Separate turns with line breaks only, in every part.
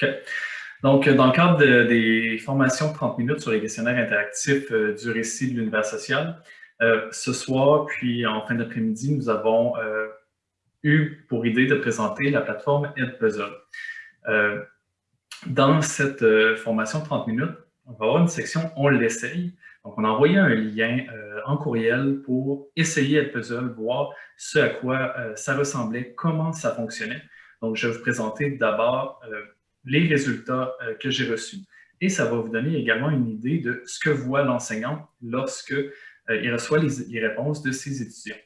OK. Donc, dans le cadre des formations de 30 minutes sur les questionnaires interactifs euh, du récit de l'univers social, euh, ce soir, puis en fin d'après-midi, nous avons euh, eu pour idée de présenter la plateforme EdPuzzle. dans cette formation de 30 minutes, on va avoir une section « On l'essaye ». Donc, on a envoyé un lien en courriel pour essayer EdPuzzle, voir ce à quoi ça ressemblait, comment ça fonctionnait. Donc, je vais vous présenter d'abord les résultats euh, que j'ai reçus. Et ça va vous donner également une idée de ce que voit l'enseignant lorsque euh, il reçoit les, réponses de ses étudiants.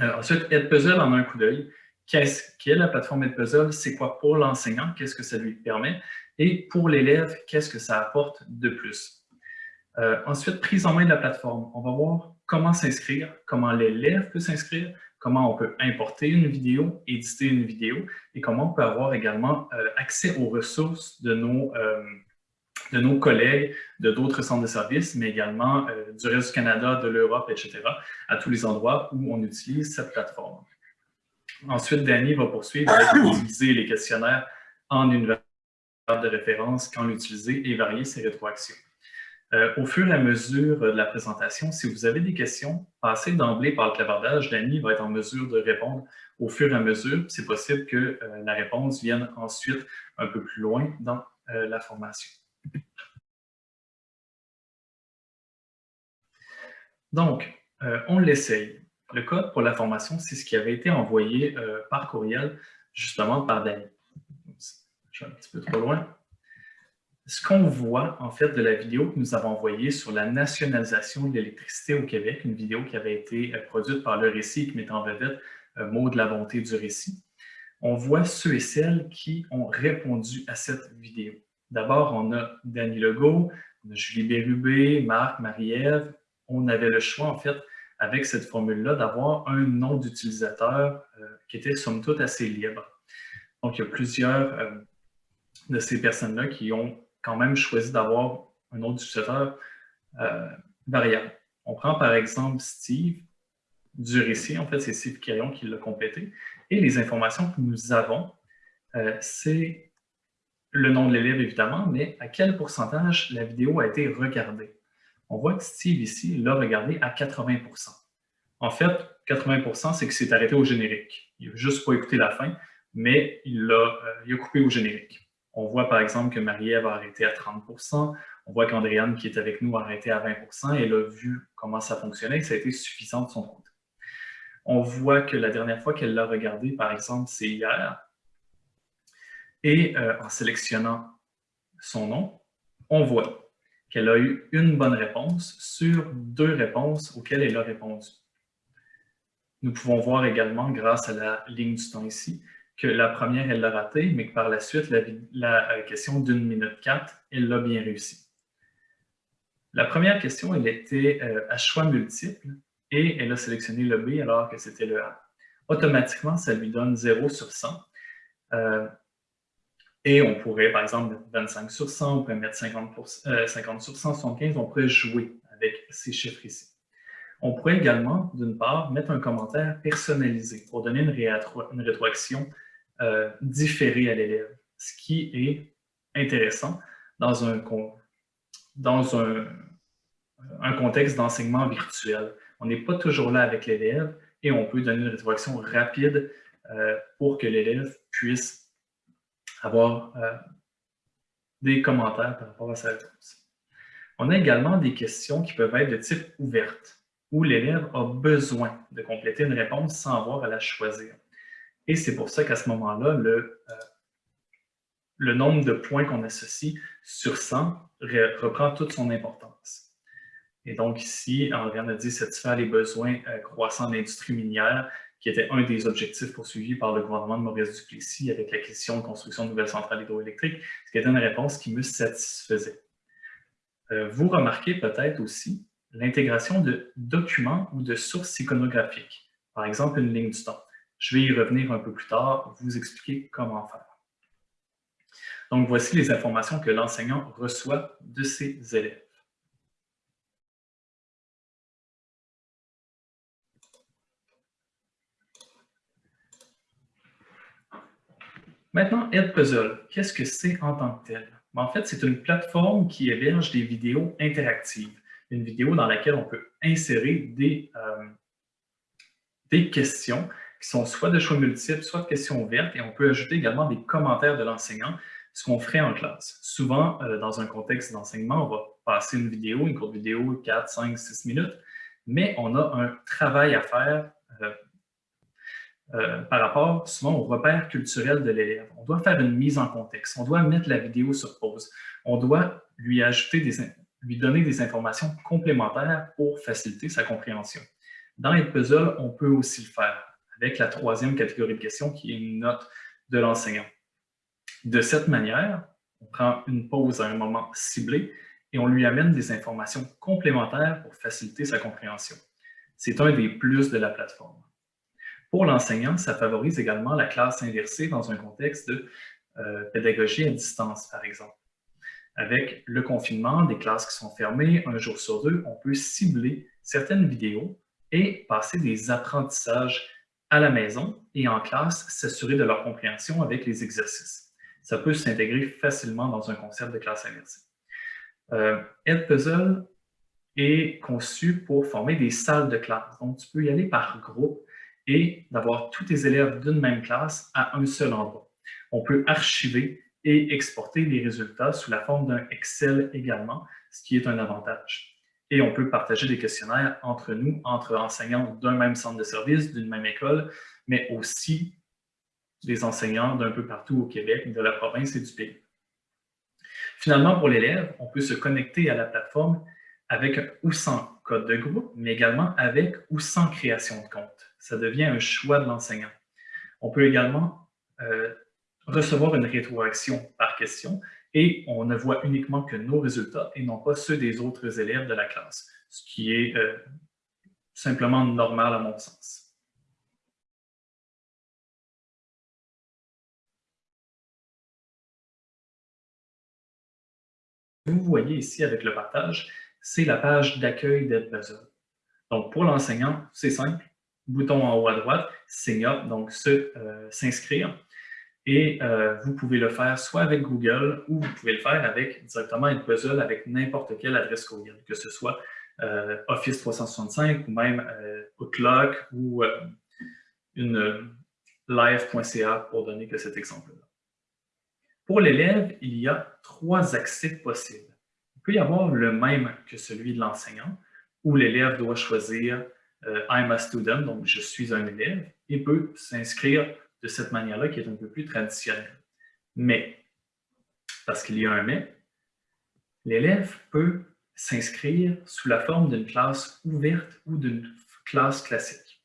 Euh, ensuite, Edpuzzle en un coup d'œil. Qu'est-ce qu'est la plateforme Edpuzzle? C'est quoi pour l'enseignant? Qu'est-ce que ça lui permet? Et pour l'élève, qu'est-ce que ça apporte de plus? ensuite, prise en main de la plateforme. On va voir comment s'inscrire, comment l'élève peut s'inscrire, comment on peut importer une vidéo, éditer une vidéo et comment on peut avoir également euh, accès aux ressources de nos, euh, de nos collègues de d'autres centres de services, mais également euh, du reste du Canada, de l'Europe, etc., à tous les endroits où on utilise cette plateforme. Ensuite, Danny va poursuivre avec utiliser les questionnaires en univers de référence, quand l'utiliser et varier ses rétroactions. Euh, au fur et à mesure de la présentation, si vous avez des questions, passez d'emblée par le clavardage. Danny va être en mesure de répondre au fur et à mesure. C'est possible que euh, la réponse vienne ensuite un peu plus loin dans euh, la formation. Donc, on l'essaye. Le code pour la formation, c'est ce qui avait été envoyé par courriel, justement par Danny. Je suis un petit peu trop loin ce qu'on voit en fait de la vidéo que nous avons envoyée sur la nationalisation de l'électricité au Québec, une vidéo qui avait été euh, produite par Le Récit qui met en vedette euh, mot de la bonté du récit, on voit ceux et celles qui ont répondu à cette vidéo. D'abord, on a Danny Legault, on a Julie Bérubé, Marc, Marie-Ève. On avait le choix, en fait, avec cette formule-là, d'avoir un nom d'utilisateur euh, qui était, somme toute, assez libre. Donc, il y a plusieurs de ces personnes-là qui ont quand même choisi d'avoir un autre utilisateur euh, variable. On prend par exemple Steve du récit, en fait c'est Steve Caillon qui l'a complété, et les informations que nous avons, euh, c'est le nom de l'élève évidemment, mais à quel pourcentage la vidéo a été regardée? On voit que Steve ici l'a regardé à 80% En fait, 80% c'est que c'est arrêté au générique. Il n'a juste pas écouté la fin, mais il a, euh, il a coupé au générique. On voit par exemple que Marie-Ève a arrêté à 30% on voit qu'Andréane, qui est avec nous, a arrêté à 20 et elle a vu comment ça fonctionnait et ça a été suffisant de son côté. On voit que la dernière fois qu'elle l'a regardé, par exemple, c'est hier. Et euh, en sélectionnant son nom, on voit qu'elle a eu une bonne réponse sur deux réponses auxquelles elle a répondu. Nous pouvons voir également, grâce à la ligne du temps ici, que la première, elle l'a raté, mais que par la suite, la, euh, question d'une minute quatre, elle l'a bien réussi. La première question, elle était euh, à choix multiple et elle a sélectionné le B alors que c'était le A. Automatiquement, ça lui donne 0 sur 100. Euh, et on pourrait, par exemple, mettre 25 sur 100, on pourrait mettre 50, sur 100, 75, on pourrait jouer avec ces chiffres ici. On pourrait également, d'une part, mettre un commentaire personnalisé pour donner une rétroaction euh, à l'élève, ce qui est intéressant dans un contexte d'enseignement virtuel. On n'est pas toujours là avec l'élève et on peut donner une rétroaction rapide euh, pour que l'élève puisse avoir euh, des commentaires par rapport à sa réponse. On a également des questions qui peuvent être de type ouverte, où l'élève a besoin de compléter une réponse sans avoir à la choisir. Et c'est pour ça qu'à ce moment-là, le, euh, nombre de points qu'on associe sur 100 reprend toute son importance. Et donc ici, on a dit satisfaire les besoins euh, croissants de l'industrie minière, qui était un des objectifs poursuivis par le gouvernement de Maurice Duplessis avec la question de construction de nouvelles centrales hydroélectriques, ce qui était une réponse qui me satisfaisait. Euh, vous remarquez peut-être aussi l'intégration de documents ou de sources iconographiques, par exemple une ligne du temps. Je vais y revenir un peu plus tard, vous expliquer comment faire. Donc, voici les informations que l'enseignant reçoit de ses élèves. Maintenant, Edpuzzle, qu'est-ce que c'est en tant que tel? Ben, en fait, c'est une plateforme qui héberge des vidéos interactives. Une vidéo dans laquelle on peut insérer des, euh, des questions qui sont soit de choix multiples, soit de questions ouvertes, et on peut ajouter également des commentaires de l'enseignant, ce qu'on ferait en classe. Souvent, euh, dans un contexte d'enseignement, on va passer une vidéo, une courte vidéo, 4, 5, 6 minutes, mais on a un travail à faire euh, euh, par rapport souvent au repère culturel de l'élève. On doit faire une mise en contexte, on doit mettre la vidéo sur pause, on doit lui ajouter des, lui donner des informations complémentaires pour faciliter sa compréhension. Dans les puzzles, on peut aussi le faire avec la troisième catégorie de questions qui est une note de l'enseignant. De cette manière, on prend une pause à un moment ciblé et on lui amène des informations complémentaires pour faciliter sa compréhension. C'est un des plus de la plateforme. Pour l'enseignant, ça favorise également la classe inversée dans un contexte de euh, pédagogie à distance, par exemple. Avec le confinement, des classes qui sont fermées un jour sur deux, on peut cibler certaines vidéos et passer des apprentissages à la maison et en classe, s'assurer de leur compréhension avec les exercices. Ça peut s'intégrer facilement dans un concept de classe inversée. Euh, Edpuzzle est conçu pour former des salles de classe. Donc, tu peux y aller par groupe et d'avoir tous tes élèves d'une même classe à un seul endroit. On peut archiver et exporter les résultats sous la forme d'un Excel également, ce qui est un avantage. Et on peut partager des questionnaires entre nous, entre enseignants d'un même centre de service, d'une même école, mais aussi des enseignants d'un peu partout au Québec, de la province et du pays. Finalement, pour l'élève, on peut se connecter à la plateforme avec ou sans code de groupe, mais également avec ou sans création de compte. Ça devient un choix de l'enseignant. On peut également euh, recevoir une rétroaction par question et on ne voit uniquement que nos résultats et non pas ceux des autres élèves de la classe, ce qui est euh, simplement normal à mon sens. Vous voyez ici avec le partage, c'est la page d'accueil d'EdPuzzle. Donc, pour l'enseignant, c'est simple. Bouton en haut à droite, Sign Up, donc euh, s'inscrire. Et euh, vous pouvez le faire soit avec Google ou vous pouvez le faire avec directement Edpuzzle avec n'importe quelle adresse courriel, que ce soit euh, Office 365 ou même Outlook ou une live.ca pour donner que cet exemple-là. Pour l'élève, il y a trois accès possibles. Il peut y avoir le même que celui de l'enseignant, où l'élève doit choisir euh, I'm a student », donc je suis un élève, et peut s'inscrire de cette manière-là qui est un peu plus traditionnelle. Mais, parce qu'il y a un mais, l'élève peut s'inscrire sous la forme d'une classe ouverte ou d'une classe classique.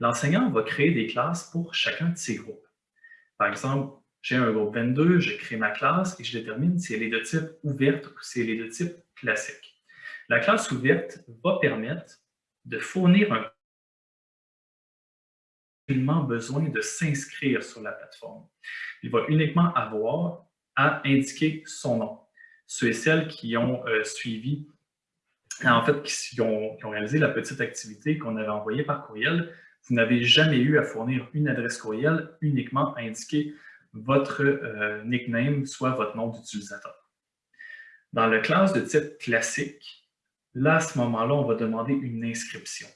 L'enseignant va créer des classes pour chacun de ses groupes. Par exemple, j'ai un groupe 22, je crée ma classe et je détermine si elle est de type ouverte ou si elle est de type classique. La classe ouverte va permettre de fournir un besoin de s'inscrire sur la plateforme. Il va uniquement avoir à indiquer son nom. Ceux et celles qui ont euh, suivi, en fait, qui ont, réalisé la petite activité qu'on avait envoyée par courriel, vous n'avez jamais eu à fournir une adresse courriel, uniquement indiquer votre euh, nickname, soit votre nom d'utilisateur. Dans la classe de type classique, là, à ce moment-là, on va demander une inscription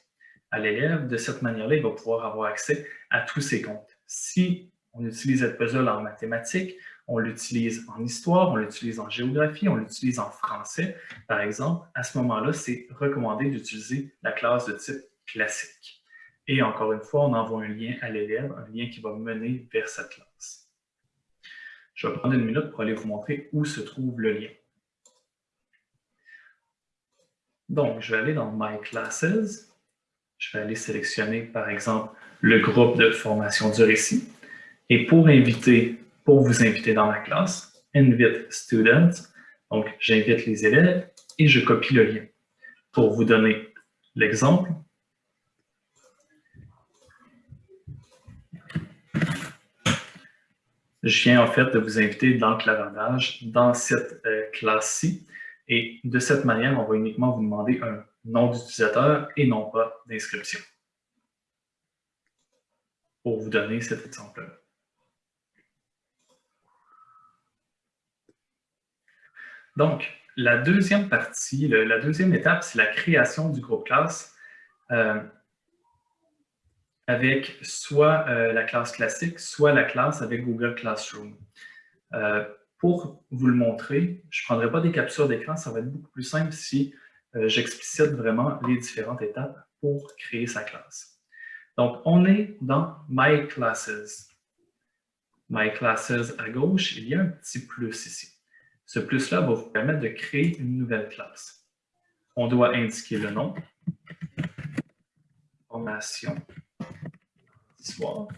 à l'élève. De cette manière-là, il va pouvoir avoir accès à tous ses comptes. Si on utilise puzzle en mathématiques, on l'utilise en histoire, on l'utilise en géographie, on l'utilise en français, par exemple, à ce moment-là, c'est recommandé d'utiliser la classe de type classique. Et encore une fois, on envoie un lien à l'élève, un lien qui va mener vers cette classe. Je vais prendre une minute pour aller vous montrer où se trouve le lien. Donc, je vais aller dans My Classes. Je vais aller sélectionner, par exemple, le groupe de formation du récit. Et pour inviter, pour vous inviter dans ma classe, Invite Students. Donc, j'invite les élèves et je copie le lien. Pour vous donner l'exemple, je viens en fait de vous inviter dans le clavardage, dans cette euh, classe-ci. Et de cette manière, on va uniquement vous demander un nom d'utilisateur et non pas d'inscription. Pour vous donner cet exemple-là. Donc, la deuxième partie, la deuxième étape, c'est la création du groupe classe euh, avec soit euh, la classe classique, soit la classe avec Google Classroom. Euh, pour vous le montrer, je ne prendrai pas des captures d'écran, ça va être beaucoup plus simple si j'explicite vraiment les différentes étapes pour créer sa classe. Donc, on est dans My Classes. My Classes à gauche, il y a un petit plus ici. Ce plus-là va vous permettre de créer une nouvelle classe. On doit indiquer le nom, formation, histoire.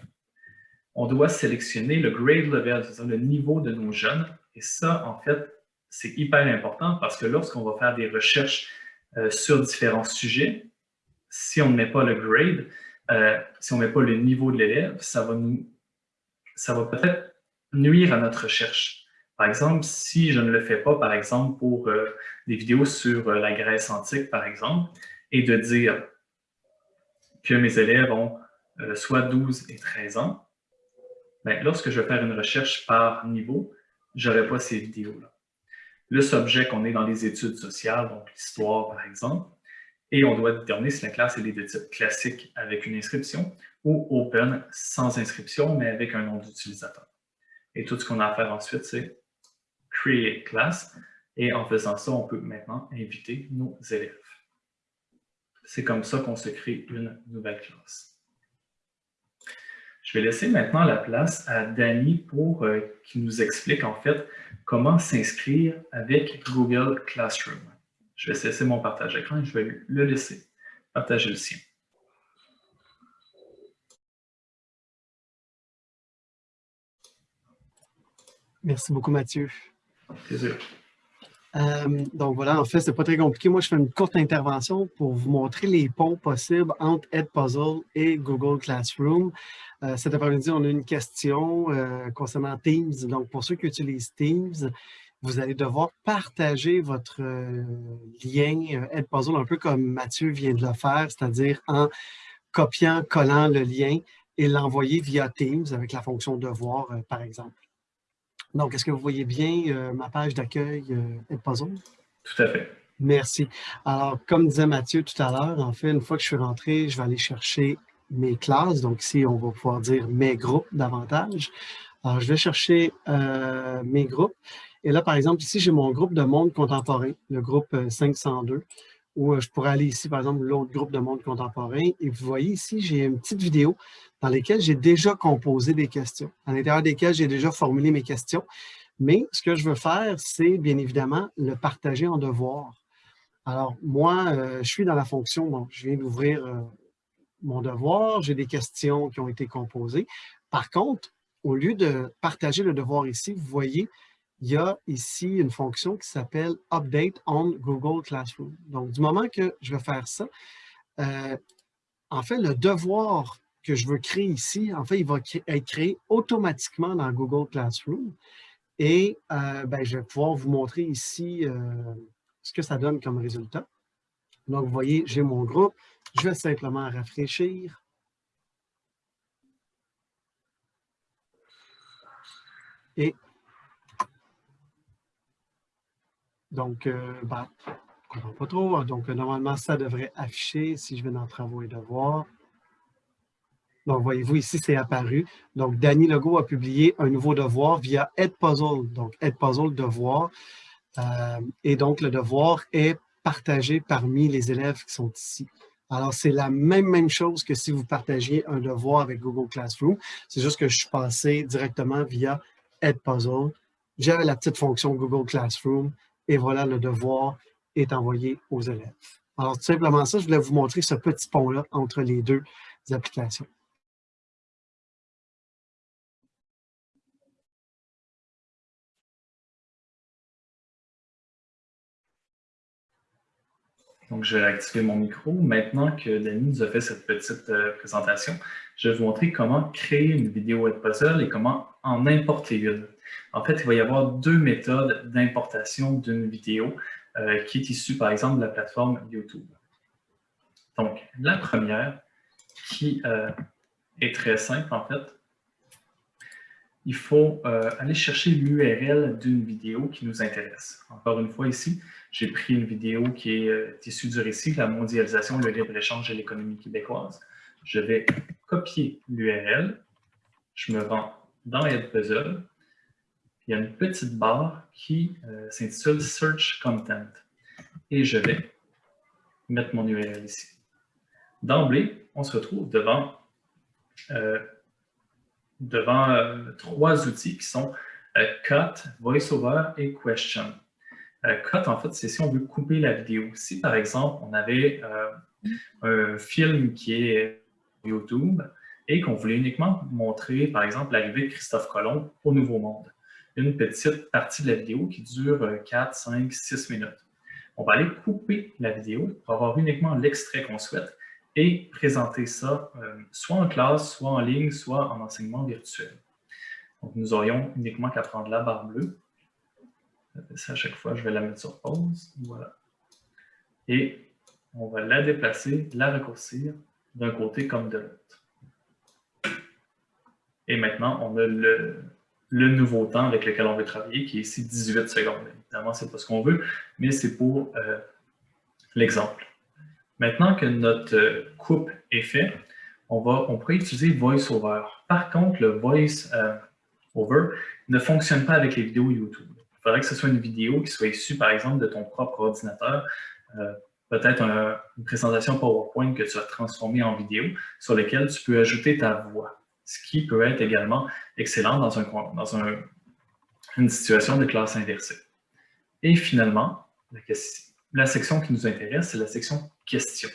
On doit sélectionner le grade level, c'est-à-dire le niveau de nos jeunes. Et ça, en fait, c'est hyper important parce que lorsqu'on va faire des recherches euh, sur différents sujets, si on ne met pas le grade, euh, si on ne met pas le niveau de l'élève, ça va, nous, ça va peut-être nuire à notre recherche. Par exemple, si je ne le fais pas, par exemple, pour euh, des vidéos sur la Grèce antique, par exemple, et de dire que mes élèves ont soit 12 et 13 ans, bien, lorsque je vais faire une recherche par niveau, je n'aurai pas ces vidéos-là. Le subject qu'on est dans les études sociales, donc l'histoire, par exemple, et on doit déterminer si la classe est de type classique avec une inscription ou open sans inscription, mais avec un nom d'utilisateur. Et tout ce qu'on a à faire ensuite, c'est Create Class. Et en faisant ça, on peut maintenant inviter nos élèves. C'est comme ça qu'on se crée une nouvelle classe. Je vais laisser maintenant la place à Danny pour euh, qu'il nous explique en fait comment s'inscrire avec Google Classroom. Je vais cesser mon partage d'écran et je vais le laisser partager le sien.
Merci beaucoup, Mathieu. Euh, donc voilà, en fait, c'est pas très compliqué. Moi, je fais une courte intervention pour vous montrer les ponts possibles entre Edpuzzle et Google Classroom. Euh, cet après-midi, on a une question euh, concernant Teams. Donc, pour ceux qui utilisent Teams, vous allez devoir partager votre lien Edpuzzle un peu comme Mathieu vient de le faire, c'est-à-dire en copiant, collant le lien et l'envoyer via Teams avec la fonction devoir, par exemple. Donc, est-ce que vous voyez bien euh, ma page d'accueil euh, Edpuzzle?
Tout à fait.
Merci. Alors, comme disait Mathieu tout à l'heure, en fait, une fois que je suis rentré, je vais aller chercher mes classes. Donc, ici, on va pouvoir dire mes groupes davantage. Alors, je vais chercher euh, mes groupes. Et là, par exemple, ici, j'ai mon groupe de monde contemporain, le groupe 502 où euh, je pourrais aller ici, par exemple, l'autre groupe de monde contemporain. Et vous voyez ici, j'ai une petite vidéo dans laquelle j'ai déjà composé des questions, à l'intérieur desquelles j'ai déjà formulé mes questions. Mais ce que je veux faire, c'est bien évidemment le partager en devoir. Alors, moi, euh, je suis dans la fonction, je viens d'ouvrir euh, mon devoir, j'ai des questions qui ont été composées. Par contre, au lieu de partager le devoir ici, vous voyez, il y a ici une fonction qui s'appelle Update on Google Classroom. Donc, du moment que je vais faire ça, euh, en fait, le devoir que je veux créer ici, en fait, il va être créé automatiquement dans Google Classroom. Et euh, ben, je vais pouvoir vous montrer ici euh, ce que ça donne comme résultat. Donc, vous voyez, j'ai mon groupe. Je vais simplement rafraîchir. Et Donc, euh, ben, je ne comprends pas trop. Donc, normalement, ça devrait afficher si je vais dans Travaux et Devoirs. Donc, voyez-vous, ici, c'est apparu. Donc, Danny Legault a publié un nouveau devoir via Edpuzzle. Donc, Edpuzzle Devoir. Euh, et donc, le devoir est partagé parmi les élèves qui sont ici. Alors, c'est la même, même chose que si vous partagiez un devoir avec Google Classroom. C'est juste que je suis passé directement via Edpuzzle. J'avais la petite fonction Google Classroom et voilà, le devoir est envoyé aux élèves. Alors, tout simplement ça, je voulais vous montrer ce petit pont-là entre les deux applications.
Donc, je vais activer mon micro. Maintenant que Denis nous a fait cette petite euh, présentation, je vais vous montrer comment créer une vidéo Edpuzzle et comment en importer une. En fait, il va y avoir deux méthodes d'importation d'une vidéo euh, qui est issue, par exemple, de la plateforme YouTube. Donc, la première, qui euh, est très simple, en fait, il faut euh, aller chercher l'URL d'une vidéo qui nous intéresse. Encore une fois ici, j'ai pris une vidéo qui est issue du récit « La mondialisation, le libre-échange et l'économie québécoise ». Je vais copier l'URL, je me rends dans Edpuzzle, il y a une petite barre qui euh, s'intitule « Search Content » et je vais mettre mon URL ici. D'emblée, on se retrouve devant devant euh, trois outils qui sont euh, Cut, VoiceOver et Question. Euh, cut, en fait, c'est si on veut couper la vidéo. Si, par exemple, on avait un film qui est YouTube et qu'on voulait uniquement montrer, par exemple, l'arrivée de Christophe Colomb au Nouveau Monde, une petite partie de la vidéo qui dure 4, 5, 6 minutes. On va aller couper la vidéo pour avoir uniquement l'extrait qu'on souhaite et présenter ça euh, soit en classe, soit en ligne, soit en enseignement virtuel. Donc, nous aurions uniquement qu'à prendre la barre bleue. Ça, à chaque fois, je vais la mettre sur pause. Voilà. Et on va la déplacer, la raccourcir d'un côté comme de l'autre. Et maintenant, on a le, nouveau temps avec lequel on veut travailler, qui est ici 18 secondes. Évidemment, ce n'est pas ce qu'on veut, mais c'est pour euh, l'exemple. Maintenant que notre euh, coupe est faite, on, va, on pourrait utiliser VoiceOver. Par contre, le VoiceOver euh, ne fonctionne pas avec les vidéos YouTube. Il faudrait que ce soit une vidéo qui soit issue, par exemple, de ton propre ordinateur, euh, peut-être une présentation PowerPoint que tu as transformée en vidéo, sur laquelle tu peux ajouter ta voix, ce qui peut être également excellent dans, un, dans un, une situation de classe inversée. Et finalement, la section qui nous intéresse, c'est la section questions.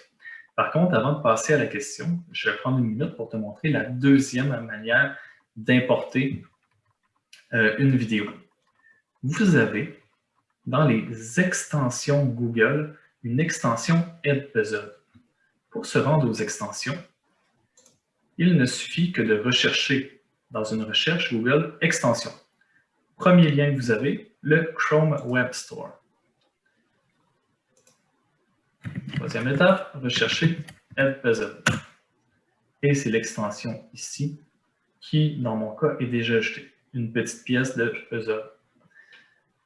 Par contre, avant de passer à la question, je vais prendre une minute pour te montrer la deuxième manière d'importer euh, une vidéo. Vous avez, dans les extensions Google, une extension Edpuzzle. Pour se rendre aux extensions, il ne suffit que de rechercher dans une recherche Google « Extension ». Premier lien que vous avez, le Chrome Web Store. Troisième étape, rechercher Edpuzzle. Et c'est l'extension ici qui, dans mon cas, est déjà ajoutée. Une petite pièce de puzzle.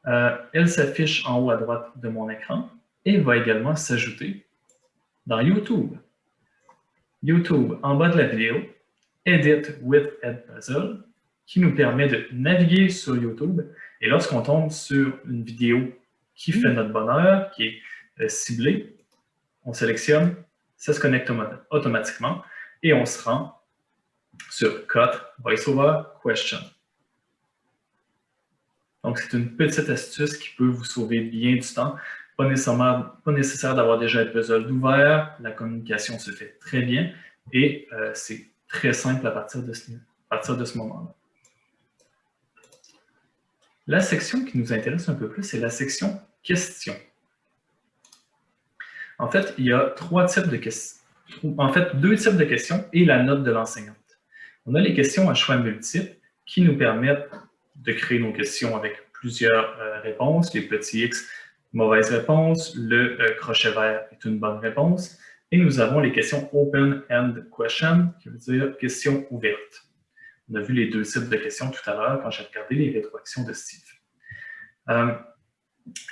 Euh, elle s'affiche en haut à droite de mon écran et va également s'ajouter dans YouTube. YouTube, en bas de la vidéo, Edit with Edpuzzle, qui nous permet de naviguer sur YouTube. Et lorsqu'on tombe sur une vidéo qui fait notre bonheur, qui est euh, ciblée, on sélectionne, ça se connecte automatiquement et on se rend sur Cut, VoiceOver, Question. Donc, c'est une petite astuce qui peut vous sauver bien du temps. Pas, nécessaire d'avoir déjà un puzzle ouvert, la communication se fait très bien et euh, c'est très simple à partir de ce, ce moment-là. La section qui nous intéresse un peu plus, c'est la section « Questions ». En fait, il y a trois types de questions. En fait, deux types de questions et la note de l'enseignante. On a les questions à choix multiples qui nous permettent de créer nos questions avec plusieurs euh, réponses. Les petits X, mauvaise réponse. Le euh, crochet vert est une bonne réponse. Et nous avons les questions open-end question, qui veut dire questions ouvertes. On a vu les deux types de questions tout à l'heure quand j'ai regardé les rétroactions de Steve. Euh,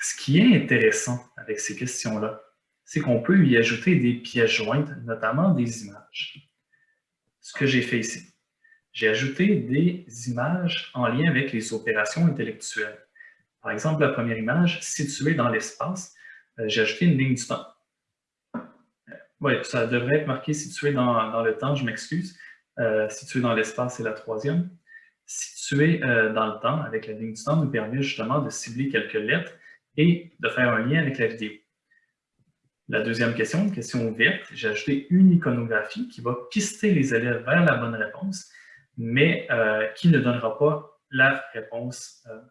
ce qui est intéressant avec ces questions-là, c'est qu'on peut y ajouter des pièces jointes, notamment des images. Ce que j'ai fait ici, j'ai ajouté des images en lien avec les opérations intellectuelles. Par exemple, la première image, située dans l'espace, euh, j'ai ajouté une ligne du temps. Euh, oui, ça devrait être marqué situé dans, le temps, je m'excuse. Euh, situé dans l'espace, c'est la troisième. Situé dans le temps, avec la ligne du temps, nous permet justement de cibler quelques lettres et de faire un lien avec la vidéo. La deuxième question, question ouverte, j'ai ajouté une iconographie qui va pister les élèves vers la bonne réponse, mais euh, qui ne donnera pas la réponse euh,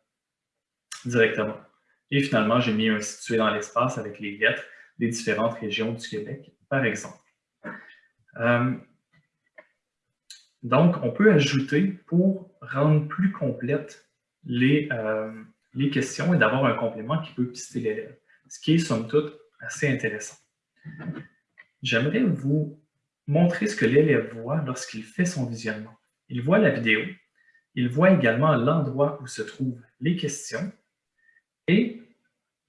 directement. Et finalement, j'ai mis un situé dans l'espace avec les lettres des différentes régions du Québec, par exemple. Euh, donc, on peut ajouter pour rendre plus complètes les, les questions et d'avoir un complément qui peut pister l'élève, ce qui est somme toute assez intéressant. J'aimerais vous montrer ce que l'élève voit lorsqu'il fait son visionnement. Il voit la vidéo Il voit également l'endroit où se trouvent les questions et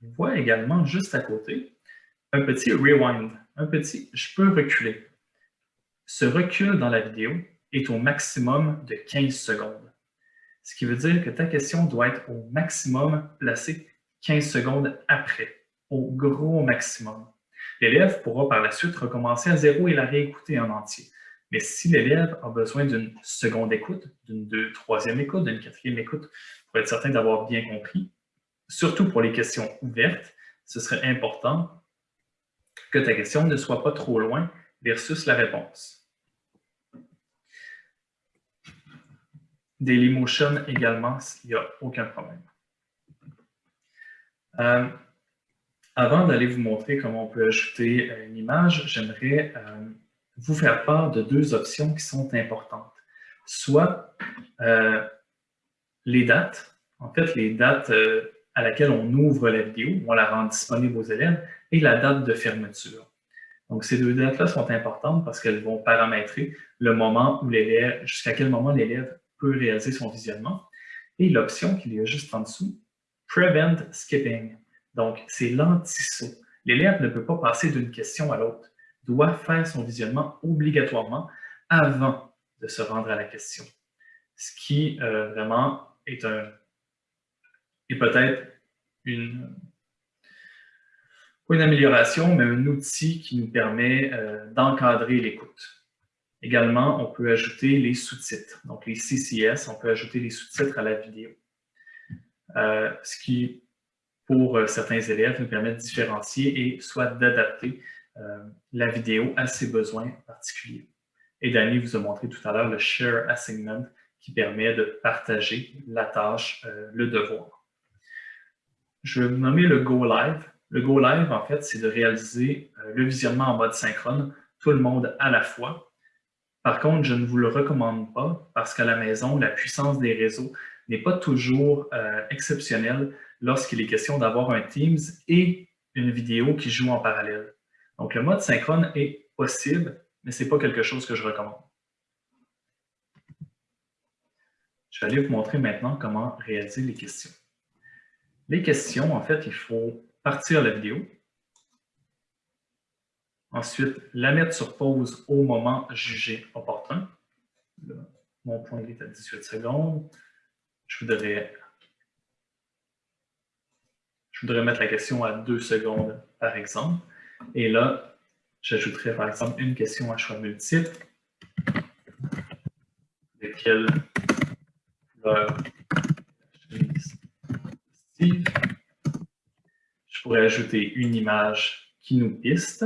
il voit également juste à côté un petit rewind, un petit « je peux reculer ». Ce recul dans la vidéo est au maximum de 15 secondes. Ce qui veut dire que ta question doit être au maximum placée 15 secondes après, au gros maximum. L'élève pourra par la suite recommencer à zéro et la réécouter en entier. Mais si l'élève a besoin d'une seconde écoute, d'une troisième écoute, d'une quatrième écoute, pour être certain d'avoir bien compris, surtout pour les questions ouvertes, ce serait important que ta question ne soit pas trop loin versus la réponse. Dailymotion également, il n'y a aucun problème. Euh, avant d'aller vous montrer comment on peut ajouter euh, une image, j'aimerais euh, vous faire part de deux options qui sont importantes. Soit les dates, en fait, les dates à laquelle on ouvre la vidéo, on la rend disponible aux élèves, et la date de fermeture. Donc, ces deux dates-là sont importantes parce qu'elles vont paramétrer le moment où l'élève, jusqu'à quel moment l'élève peut réaliser son visionnement. Et l'option qu'il y a juste en dessous, Prevent Skipping. Donc, c'est l'anti-saut. L'élève ne peut pas passer d'une question à l'autre doit faire son visionnement obligatoirement avant de se rendre à la question. Ce qui euh, vraiment est, un, est peut-être une, une amélioration, mais un outil qui nous permet euh, d'encadrer l'écoute. Également, on peut ajouter les sous-titres, donc les CCS, on peut ajouter les sous-titres à la vidéo. Euh, ce qui, pour certains élèves, nous permet de différencier et soit d'adapter euh, la vidéo à ses besoins particuliers. Et Danny vous a montré tout à l'heure le Share Assignment qui permet de partager la tâche, euh, le devoir. Je vais vous nommer le Go Live. Le Go Live, en fait, c'est de réaliser euh, le visionnement en mode synchrone, tout le monde à la fois. Par contre, je ne vous le recommande pas parce qu'à la maison, la puissance des réseaux n'est pas toujours exceptionnelle lorsqu'il est question d'avoir un Teams et une vidéo qui joue en parallèle. Donc, le mode synchrone est possible, mais ce n'est pas quelque chose que je recommande. Je vais aller vous montrer maintenant comment réaliser les questions. Les questions, en fait, il faut partir la vidéo. Ensuite, la mettre sur pause au moment jugé opportun. mon point est à 18 secondes. Je voudrais, je voudrais mettre la question à 2 secondes, par exemple. Et là, j'ajouterai par exemple une question à choix multiple. De quelle Je pourrais ajouter une image qui nous piste,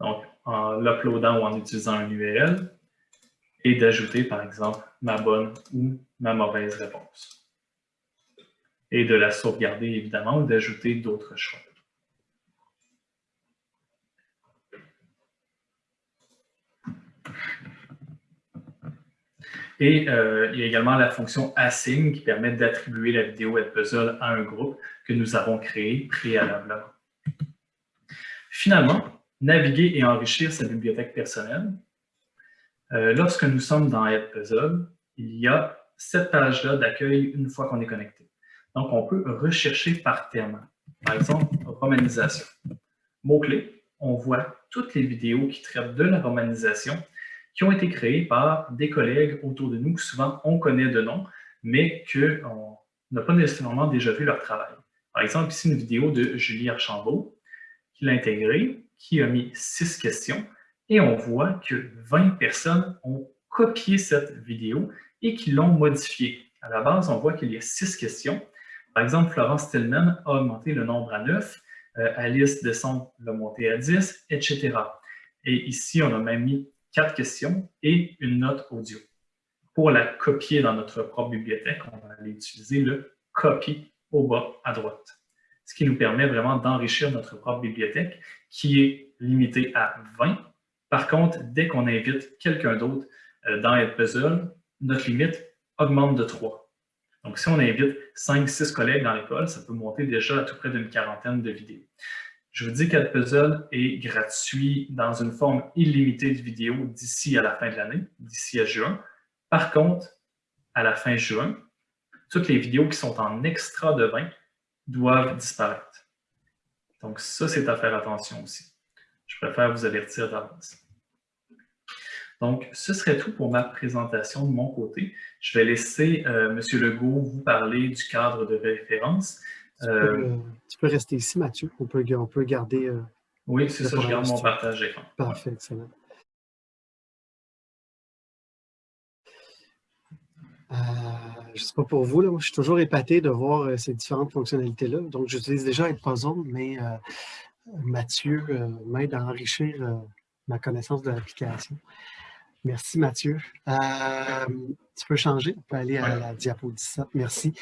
donc en l'uploadant ou en utilisant un URL, et d'ajouter par exemple ma bonne ou ma mauvaise réponse. Et de la sauvegarder évidemment ou d'ajouter d'autres choix. Et euh, il y a également la fonction assign qui permet d'attribuer la vidéo Edpuzzle à un groupe que nous avons créé préalablement. Finalement, naviguer et enrichir sa bibliothèque personnelle. Euh, lorsque nous sommes dans Edpuzzle, il y a cette page-là d'accueil une fois qu'on est connecté. Donc, on peut rechercher par thème. Par exemple, romanisation. Mot-clé, on voit toutes les vidéos qui traitent de la romanisation qui ont été créés par des collègues autour de nous que souvent on connaît de nom, mais qu'on n'a pas nécessairement déjà vu leur travail. Par exemple, ici une vidéo de Julie Archambault qui l'a intégrée, qui a mis six questions, et on voit que 20 personnes ont copié cette vidéo et qui l'ont modifiée. À la base, on voit qu'il y a six questions. Par exemple, Florence Tillman a augmenté le nombre à 9, euh, Alice Desson l'a monté à 10, etc. Et ici, on a même mis quatre questions et une note audio. Pour la copier dans notre propre bibliothèque, on va aller utiliser le « copy » au bas à droite, ce qui nous permet vraiment d'enrichir notre propre bibliothèque qui est limitée à 20. Par contre, dès qu'on invite quelqu'un d'autre euh, dans Edpuzzle, notre limite augmente de 3. Donc, si on invite 5-6 collègues dans l'école, ça peut monter déjà à tout près d'une quarantaine de vidéos. Je vous dis qu'Adpuzzle est gratuit dans une forme illimitée de vidéos d'ici à la fin de l'année, d'ici à juin. Par contre, à la fin juin, toutes les vidéos qui sont en extra de 20 doivent disparaître. Donc ça, c'est à faire attention aussi. Je préfère vous avertir d'avance. Donc, ce serait tout pour ma présentation de mon côté. Je vais laisser euh, M. Legault vous parler du cadre de référence.
Tu, peux, euh, euh, rester ici, Mathieu. On peut, on peut garder...
oui, c'est ça, je garde mon partage d'écran.
Parfait, excellent. je ne sais pas pour vous, là, je suis toujours épaté de voir ces différentes fonctionnalités-là. Donc, j'utilise déjà Edpuzzle, mais Mathieu m'aide à enrichir ma connaissance de l'application. Merci Mathieu. Euh, tu peux changer, on peut aller à la diapo 17, merci.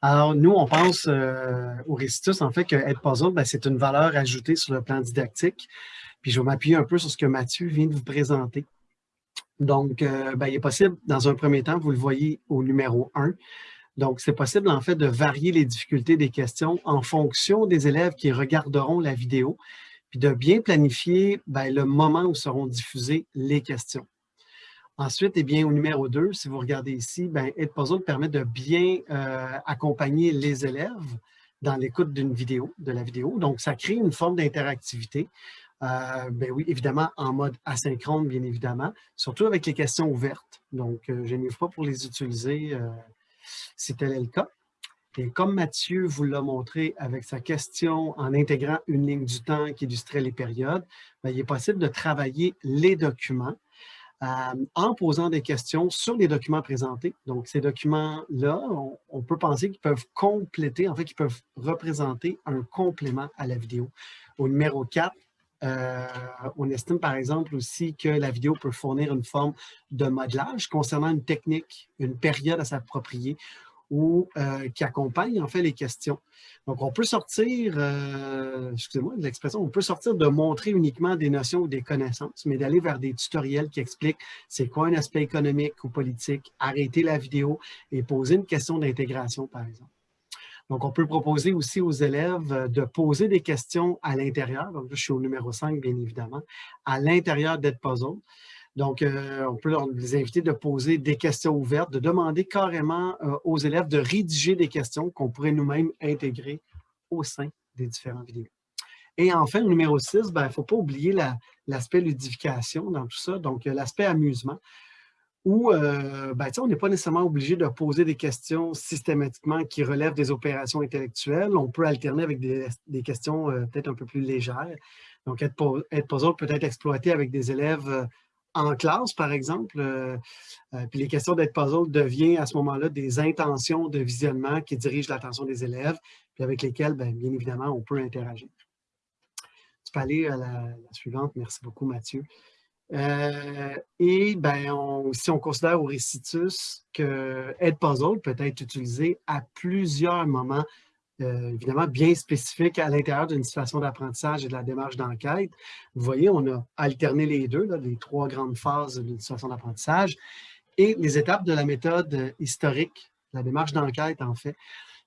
Alors nous, on pense euh, au Récitus, en fait, que Edpuzzle, ben, c'est une valeur ajoutée sur le plan didactique. Puis je vais m'appuyer un peu sur ce que Mathieu vient de vous présenter. Donc, euh, ben, il est possible, dans un premier temps, vous le voyez au numéro 1, donc, c'est possible en fait de varier les difficultés des questions en fonction des élèves qui regarderont la vidéo, puis de bien planifier ben, le moment où seront diffusées les questions. Ensuite, eh bien, au numéro 2, si vous regardez ici, ben, Edpuzzle permet de bien euh, accompagner les élèves dans l'écoute d'une vidéo, de la vidéo. Donc, ça crée une forme d'interactivité. Euh, ben oui, évidemment, en mode asynchrone, bien évidemment, surtout avec les questions ouvertes. Donc, euh, je n'y pas pour les utiliser si tel est le cas. Et comme Mathieu vous l'a montré avec sa question en intégrant une ligne du temps qui illustrait les périodes, ben, il est possible de travailler les documents en posant des questions sur les documents présentés. Donc, ces documents-là, on, peut penser qu'ils peuvent compléter, en fait, qu'ils peuvent représenter un complément à la vidéo. Au numéro 4, euh, on estime par exemple aussi que la vidéo peut fournir une forme de modelage concernant une technique, une période à s'approprier ou euh, qui accompagne en fait les questions. Donc, on peut sortir, euh, excusez-moi de l'expression, on peut sortir de montrer uniquement des notions ou des connaissances, mais d'aller vers des tutoriels qui expliquent c'est quoi un aspect économique ou politique, arrêter la vidéo et poser une question d'intégration, par exemple. Donc, on peut proposer aussi aux élèves de poser des questions à l'intérieur. Donc, je suis au numéro 5, bien évidemment, à l'intérieur d'EdPuzzle. Donc, euh, on peut les inviter de poser des questions ouvertes, de demander carrément euh, aux élèves de rédiger des questions qu'on pourrait nous-mêmes intégrer au sein des différentes vidéos. Et enfin, le numéro 6, il ne faut pas oublier l'aspect ludification dans tout ça, donc euh, l'aspect amusement, où ben, on n'est pas nécessairement obligé de poser des questions systématiquement qui relèvent des opérations intellectuelles. On peut alterner avec des, questions peut-être un peu plus légères. Donc, être, être peut être exploité avec des élèves en classe, par exemple, euh, euh, puis les questions d'être puzzle deviennent à ce moment-là des intentions de visionnement qui dirigent l'attention des élèves, puis avec lesquelles, bien, bien, évidemment, on peut interagir. Tu peux aller à la, suivante. Merci beaucoup, Mathieu. Euh, et ben, si on considère au récitus que Edpuzzle peut être utilisé à plusieurs moments euh, évidemment bien spécifique à l'intérieur d'une situation d'apprentissage et de la démarche d'enquête. Vous voyez, on a alterné les deux, les trois grandes phases d'une situation d'apprentissage et les étapes de la méthode historique, la démarche d'enquête en fait.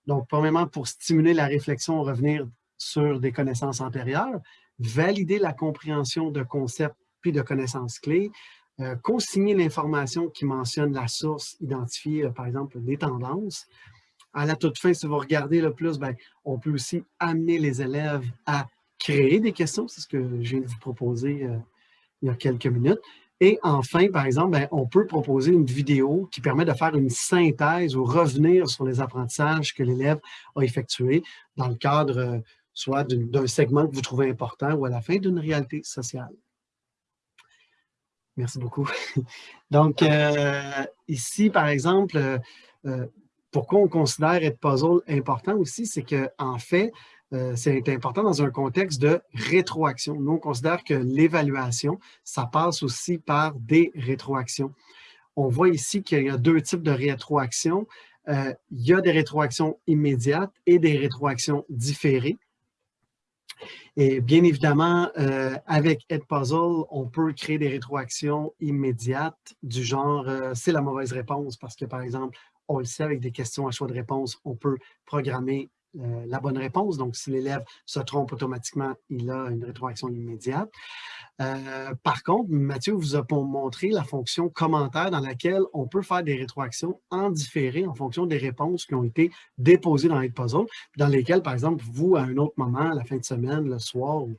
Donc, premièrement, pour stimuler la réflexion, revenir sur des connaissances antérieures, valider la compréhension de concepts puis de connaissances clés, euh, consigner l'information qui mentionne la source, identifier euh, par exemple les tendances, à la toute fin, si vous regardez le plus, ben, on peut aussi amener les élèves à créer des questions. C'est ce que je viens de vous proposer euh, il y a quelques minutes. Et enfin, par exemple, ben, on peut proposer une vidéo qui permet de faire une synthèse ou revenir sur les apprentissages que l'élève a effectués dans le cadre euh, soit d'un segment que vous trouvez important ou à la fin d'une réalité sociale. Merci beaucoup. Donc, euh, ici, par exemple, pourquoi on considère être puzzle important aussi, c'est qu'en en fait, euh, c'est important dans un contexte de rétroaction. Nous, on considère que l'évaluation, ça passe aussi par des rétroactions. On voit ici qu'il y a deux types de rétroactions. Euh, il y a des rétroactions immédiates et des rétroactions différées. Et bien évidemment, euh, avec Edpuzzle, on peut créer des rétroactions immédiates du genre c'est la mauvaise réponse parce que, par exemple, on le sait, avec des questions à choix de réponse, on peut programmer la bonne réponse. Donc, si l'élève se trompe automatiquement, il a une rétroaction immédiate. Euh, par contre, Mathieu vous a montré la fonction commentaire dans laquelle on peut faire des rétroactions en différé en fonction des réponses qui ont été déposées dans Puzzle, dans lesquelles, par exemple, vous, à un autre moment, la fin de semaine, le soir ou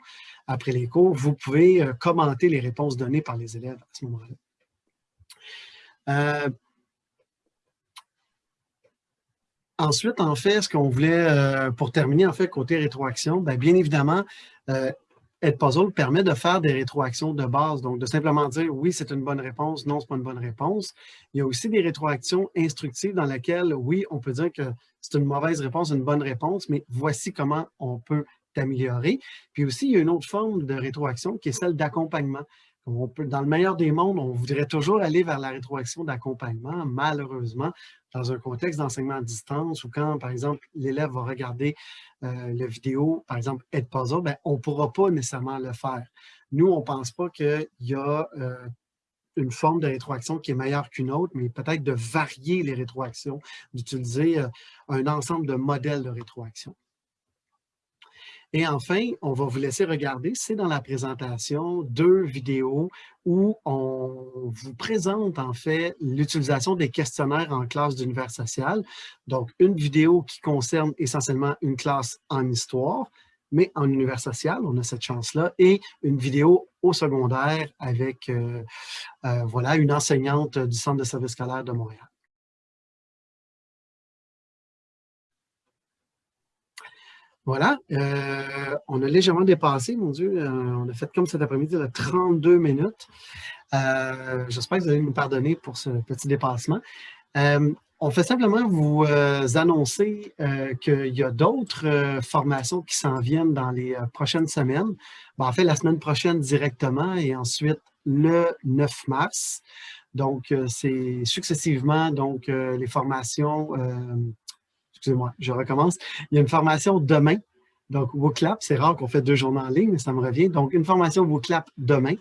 après les cours, vous pouvez euh, commenter les réponses données par les élèves à ce moment-là. Euh, ensuite, en fait, ce qu'on voulait, pour terminer, en fait, côté rétroaction, bien, bien évidemment, Edpuzzle permet de faire des rétroactions de base, donc de simplement dire oui, c'est une bonne réponse, non, ce n'est pas une bonne réponse. Il y a aussi des rétroactions instructives dans lesquelles, oui, on peut dire que c'est une mauvaise réponse, une bonne réponse, mais voici comment on peut t'améliorer. Puis aussi, il y a une autre forme de rétroaction qui est celle d'accompagnement. Dans le meilleur des mondes, on voudrait toujours aller vers la rétroaction d'accompagnement. Malheureusement, dans un contexte d'enseignement à distance ou quand, par exemple, l'élève va regarder euh, la vidéo, par exemple, Edpuzzle, ben, on ne pourra pas nécessairement le faire. Nous, on ne pense pas qu'il y a euh, une forme de rétroaction qui est meilleure qu'une autre, mais peut-être de varier les rétroactions, d'utiliser euh, un ensemble de modèles de rétroaction. Et enfin, on va vous laisser regarder, c'est dans la présentation, deux vidéos où on vous présente en fait l'utilisation des questionnaires en classe d'univers social. Donc, une vidéo qui concerne essentiellement une classe en histoire, mais en univers social, on a cette chance-là, et une vidéo au secondaire avec euh, euh, voilà, une enseignante du Centre de service scolaire de Montréal. Voilà, euh, on a légèrement dépassé, mon Dieu, euh, on a fait comme cet après-midi de 32 minutes. Euh, j'espère que vous allez nous pardonner pour ce petit dépassement. on fait simplement vous annoncer qu'il y a d'autres formations qui s'en viennent dans les prochaines semaines. en fait, la semaine prochaine directement et ensuite le 9 mars. Donc, c'est successivement donc les formations excusez-moi, je recommence. Il y a une formation demain. Donc, WooClap, c'est rare qu'on fait deux journées en ligne, mais ça me revient. Donc, une formation WooClap demain.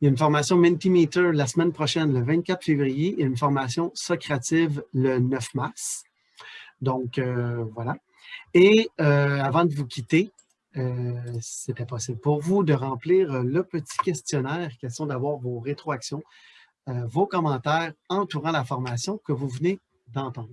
Il y a une formation Mentimeter la semaine prochaine, le 24 février, et une formation Socrative le 9 mars. Donc, euh, voilà. Et euh, avant de vous quitter, euh, c'était possible pour vous de remplir le petit questionnaire, question d'avoir vos rétroactions, vos commentaires entourant la formation que vous venez d'entendre.